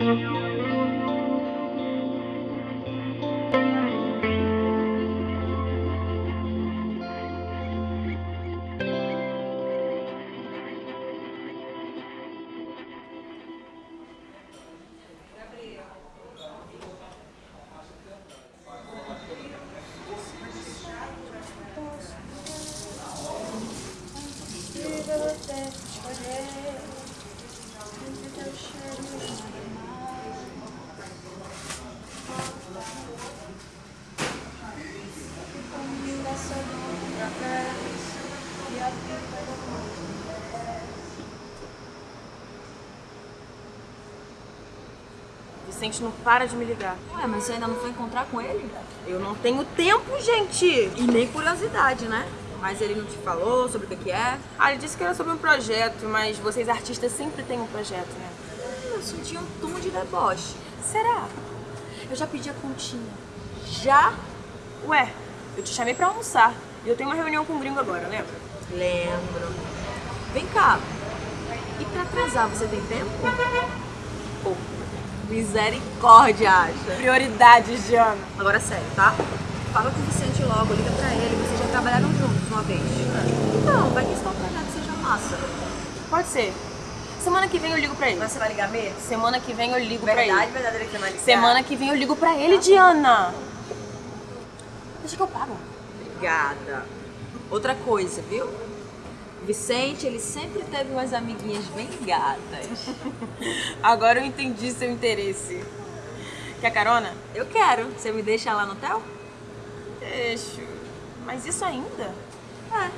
Música Vicente não para de me ligar. Ué, mas você ainda não foi encontrar com ele? Eu não tenho tempo, gente. E nem curiosidade, né? Mas ele não te falou sobre o que é? Ah, ele disse que era sobre um projeto, mas vocês artistas sempre têm um projeto, né? Eu senti um tom de deboche. Será? Eu já pedi a continha. Já? Ué, eu te chamei pra almoçar. E eu tenho uma reunião com o gringo agora, lembra? Lembro. Vem cá. E pra atrasar, você tem tempo? Pô, misericórdia, acha. Prioridades, Diana. Agora sério, tá? Fala com o Vicente logo, liga pra ele. Vocês já trabalharam juntos uma vez. Não, vai que esse tal projeto seja massa. Pode ser. Semana que vem eu ligo pra ele. Mas você vai ligar mesmo? Semana que vem eu ligo pra Verdade, ele. verdadeira que vai ligar. Semana que vem eu ligo pra ele, Diana. Deixa que eu pago. Obrigada. Outra coisa, viu? Vicente, ele sempre teve umas amiguinhas bem gatas. Agora eu entendi seu interesse. Quer carona? Eu quero. Você me deixa lá no hotel? Deixo. Mas isso ainda? É.